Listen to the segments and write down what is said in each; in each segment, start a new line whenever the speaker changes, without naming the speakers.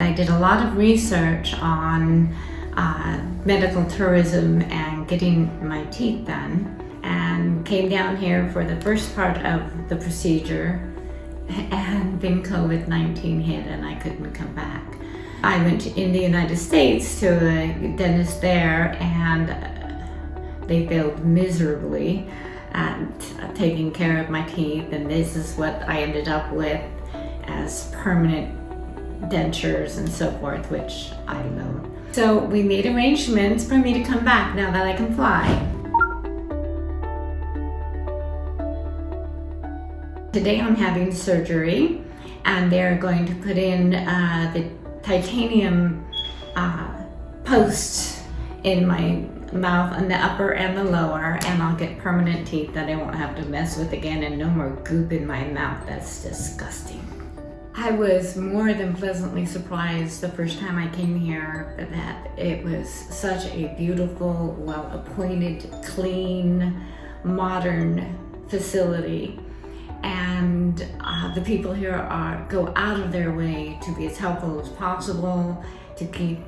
I did a lot of research on uh, medical tourism and getting my teeth done and came down here for the first part of the procedure and then COVID-19 hit and I couldn't come back. I went to, in the United States to a dentist there and they failed miserably at taking care of my teeth and this is what I ended up with as permanent dentures and so forth, which I loathe. So we made arrangements for me to come back now that I can fly. Today I'm having surgery and they're going to put in uh, the titanium uh, posts in my mouth on the upper and the lower and I'll get permanent teeth that I won't have to mess with again and no more goop in my mouth. That's disgusting. I was more than pleasantly surprised the first time I came here that it was such a beautiful, well-appointed, clean, modern facility. And uh, the people here are go out of their way to be as helpful as possible, to keep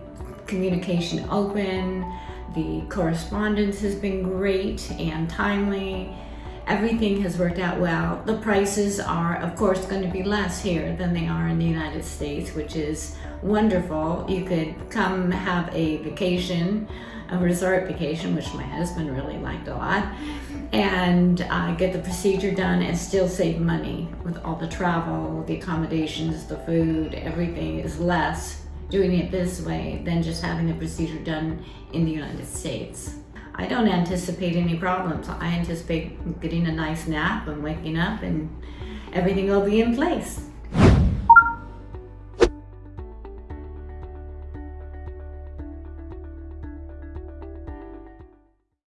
communication open. The correspondence has been great and timely everything has worked out well. The prices are, of course, going to be less here than they are in the United States, which is wonderful. You could come have a vacation, a resort vacation, which my husband really liked a lot, and uh, get the procedure done and still save money with all the travel, the accommodations, the food, everything is less doing it this way than just having the procedure done in the United States. I don't anticipate any problems. I anticipate getting a nice nap and waking up and everything will be in place.